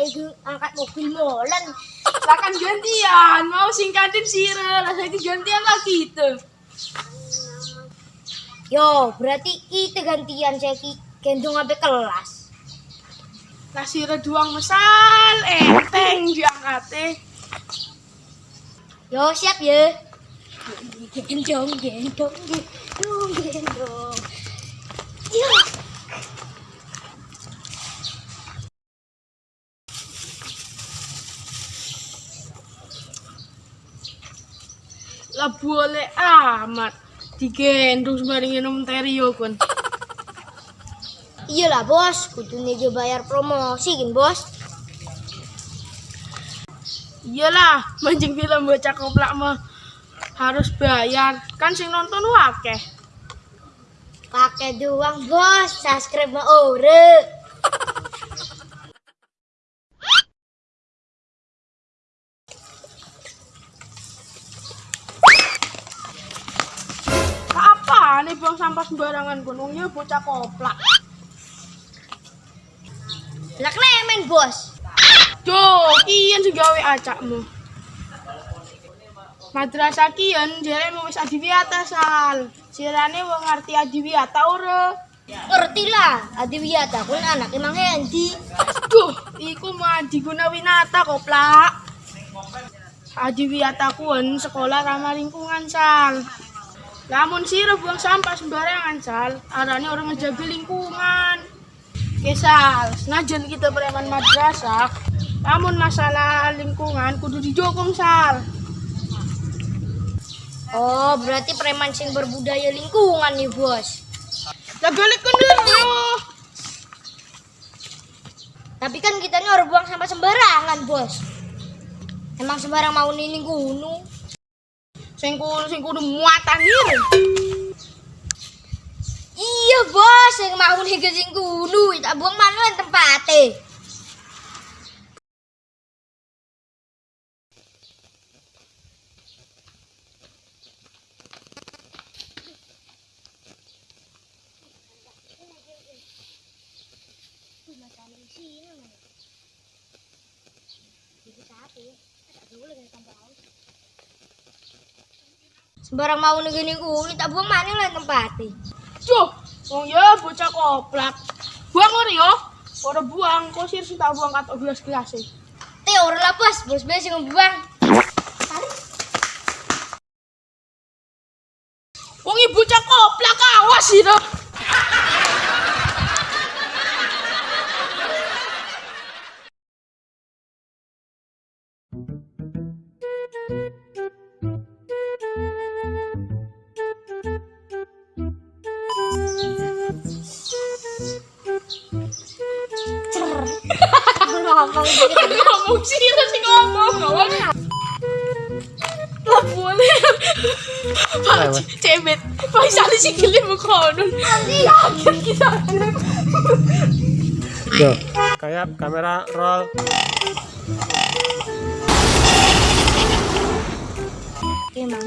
Igu angkat mobil molen. Lah kan gantian, mau singkatin sira, lah saiki gantian lagi itu. Yo, berarti kita gantian saya ki gendong sampai kelas. Lah sira duang mesal, enteng diangkate. Yo, siap ya. Gendong, gendong, gendong, gendong. Yo. Lah boleh amat. Digendong sembarang minum terio kon. Iyalah bos, kudu nih bayar promosi kan bos. Iyalah, mancing film bocah koplak mah harus bayar. Kan sing nonton wakeh. Pakai doang bos, subscribe mah ore. Nih buang sampah sembarangan gunungnya bocah koplak. Lah klemen bos. Jo, kian sing gawe acakmu. Madrasah kian jarene wis adiwiyata sal. Sirane wong ngerti adiwiyata ora. Ngerti lah, Adiwiyata kun anak emang Hendi. Duh, iku mah Adi Gunawinata koplak. Adiwiyata kuwen sekolah ramah lingkungan sal. Lamun sira buang sampah sembarangan sal, arane orang ngejaga lingkungan. Kesal, senajan kita preman madrasah, namun masalah lingkungan kudu dijokong sal. Oh, berarti preman sing berbudaya lingkungan nih bos. Lah balik kendero. Tapi kan kita ini orang buang sampah sembarangan bos. Emang sembarang mau nining gunung. sing kudu sing kudu muatan iki. Iya, Bos, sing mau ning sing kudu tak buang mana tempate. Jadi saat ini, tidak dengan tempat awal Sembarang mau nih gini gunung, tak buang mana yang tempatnya. Duh, wong ya bocah koplak. Buang ora yo. Ora buang, kok sir sing tak buang katok gelas-gelas e. Teh orang lah bos, bos yang buang. Wong ibu bocah koplak awas sira. Ngomong ngomong sira sing ngomong ngomong. Lah boleh. Pak cebet. Pak sali sing gele mukono. Yakin kita. Tuh, kayak kamera roll. Emang.